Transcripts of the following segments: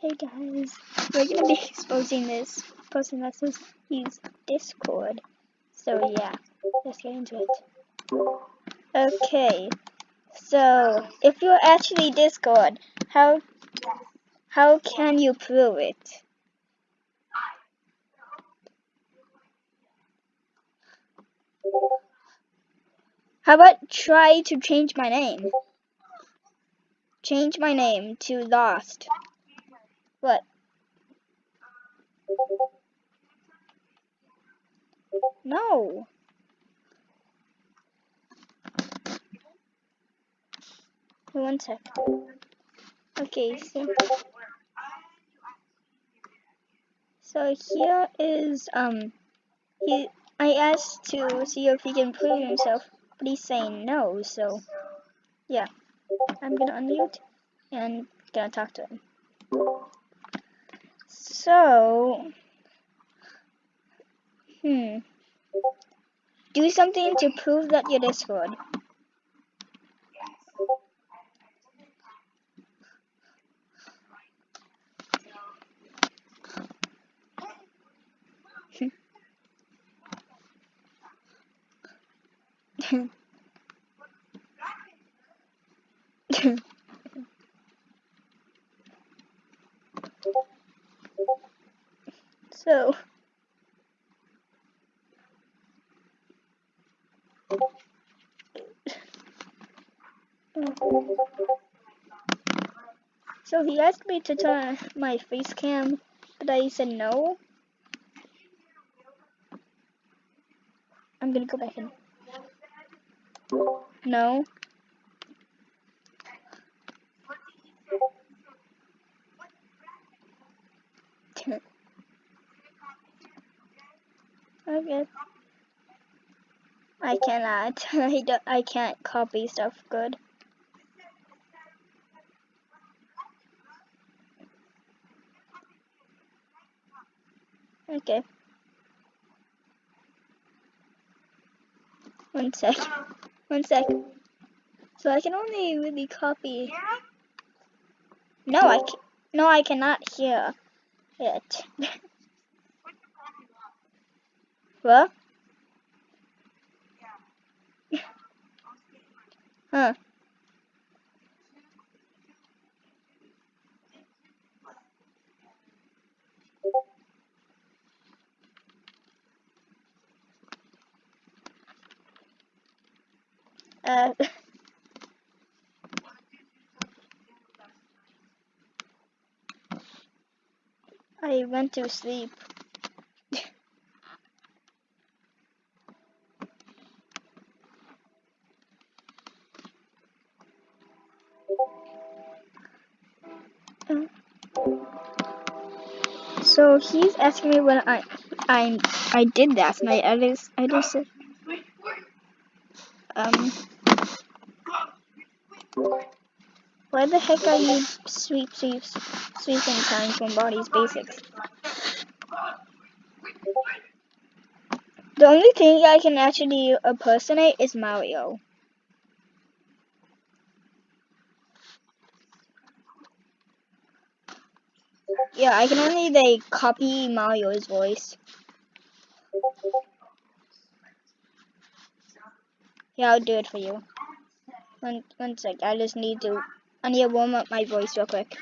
Hey guys, we're gonna be exposing this person this says he's Discord. So yeah, let's get into it. Okay, so if you're actually Discord, how how can you prove it? How about try to change my name? Change my name to Lost. What? No. One sec. Okay, so so here is um he I asked to see if he can prove himself, but he's saying no, so yeah. I'm gonna unmute and gonna talk to him. So hmm do something to prove that you're Discord. so So he asked me to turn my face cam, but I said no. I'm gonna go back in. No. Okay. I cannot. I don't. I can't copy stuff good. Okay. One sec. One sec. So I can only really copy. No, I can No, I cannot hear it. what? huh. Uh, I went to sleep. So he's asking me when I I I did last night. I just I just said um why the heck are you sweep sweep sweeping time from Baldi's Basics? The only thing I can actually impersonate is Mario. Yeah, I can only like copy Mario's voice. Yeah, I'll do it for you. One, one sec, I just need to, I need to warm up my voice real quick.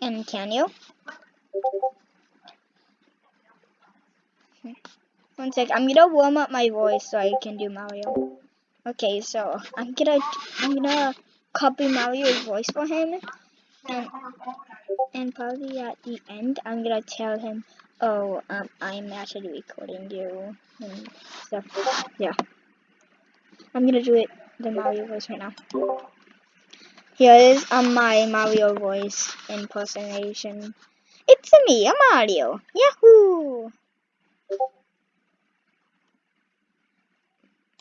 And can you? One sec, I'm gonna warm up my voice so I can do Mario. Okay, so I'm gonna I'm gonna copy Mario's voice for him, and and probably at the end I'm gonna tell him, oh, um, I'm actually recording you and stuff. Yeah, I'm gonna do it the Mario voice right now. Here is um, my Mario voice impersonation. It's me, a Mario. Yahoo!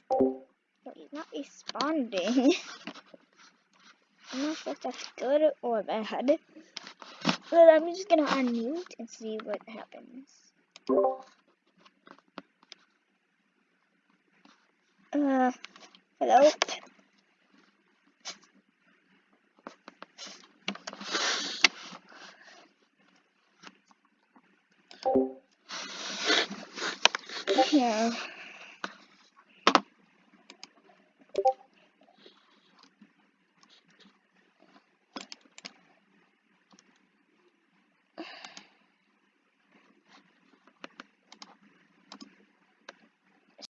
But he's not responding. I'm not sure if that's good or bad. But I'm just gonna unmute and see what happens. Uh, hello. Yeah.